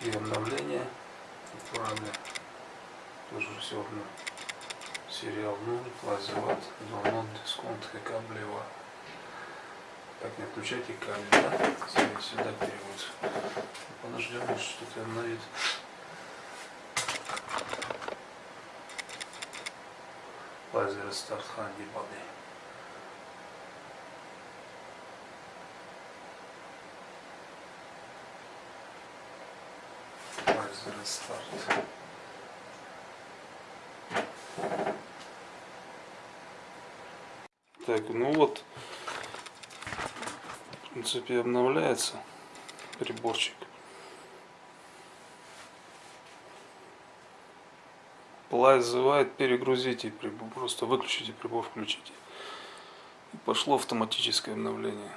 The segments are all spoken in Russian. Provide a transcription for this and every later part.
и обновление отправили. Тоже все равно. Сериал 0, лазеват, донон, дисконт, каблева. Так, не отключайте кабель, да? Смотрите, Сюда переводится. Подождем, что-то обновит. Лазер старт ханди бады. Лазер старт. Так, ну вот, в принципе, обновляется приборчик. Плай зывает, перегрузите прибор, просто выключите прибор, включите. И пошло автоматическое обновление.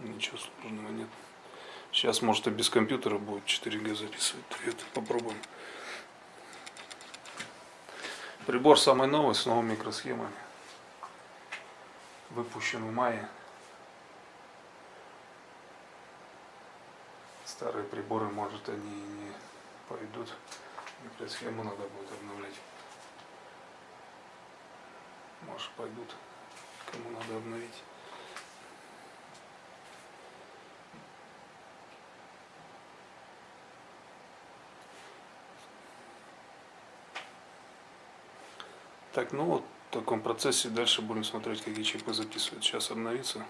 Ничего сложного нет. Сейчас, может, и без компьютера будет 4G записывать. Это попробуем. Прибор самый новый, с новыми микросхемами. Выпущен в мае. Старые приборы, может, они и не пойдут. Микросхему надо будет обновлять. Может, пойдут. Кому надо обновить. Так, ну вот в таком процессе дальше будем смотреть, какие чипы записывают. Сейчас обновится.